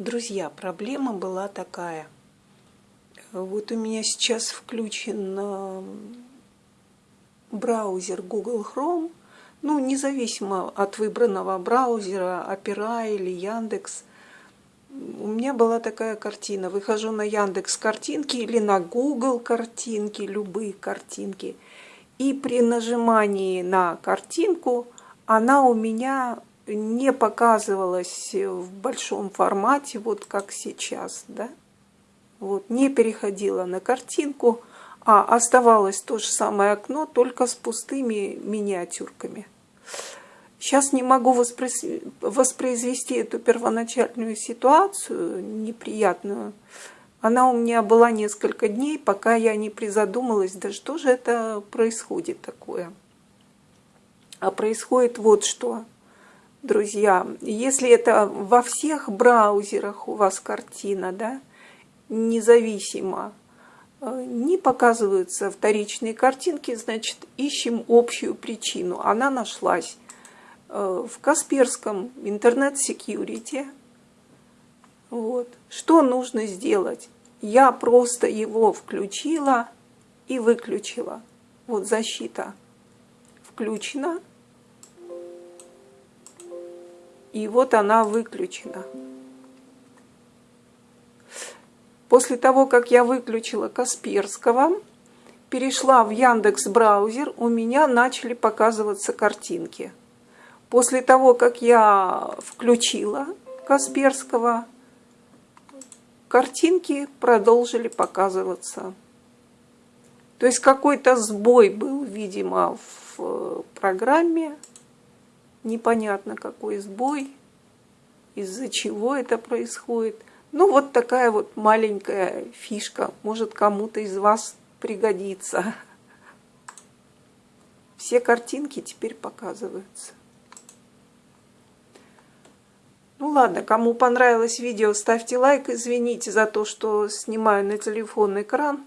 Друзья, проблема была такая. Вот у меня сейчас включен э, браузер Google Chrome, ну, независимо от выбранного браузера, Opera или Яндекс. У меня была такая картина. Выхожу на Яндекс картинки или на Google картинки, любые картинки. И при нажимании на картинку она у меня не показывалась в большом формате, вот как сейчас, да, вот, не переходила на картинку, а оставалось то же самое окно, только с пустыми миниатюрками. Сейчас не могу воспроизвести эту первоначальную ситуацию, неприятную. Она у меня была несколько дней, пока я не призадумалась, да что же это происходит такое. А происходит вот что – друзья, если это во всех браузерах у вас картина, да, независимо, э, не показываются вторичные картинки, значит, ищем общую причину. Она нашлась э, в Касперском интернет-секьюрити. Вот. Что нужно сделать? Я просто его включила и выключила. Вот защита включена. И вот она выключена. После того, как я выключила Касперского, перешла в Яндекс браузер, у меня начали показываться картинки. После того, как я включила Касперского, картинки продолжили показываться. То есть какой-то сбой был, видимо, в программе, непонятно какой сбой, из-за чего это происходит. Ну, вот такая вот маленькая фишка, может кому-то из вас пригодится. Все картинки теперь показываются. Ну ладно, кому понравилось видео, ставьте лайк. Извините за то, что снимаю на телефон экран.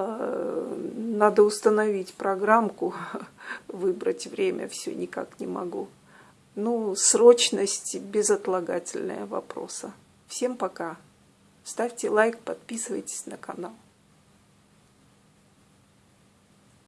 Э, надо установить программку, выбрать время, все никак не могу. Ну, срочность безотлагательная вопроса. Всем пока. Ставьте лайк, подписывайтесь на канал.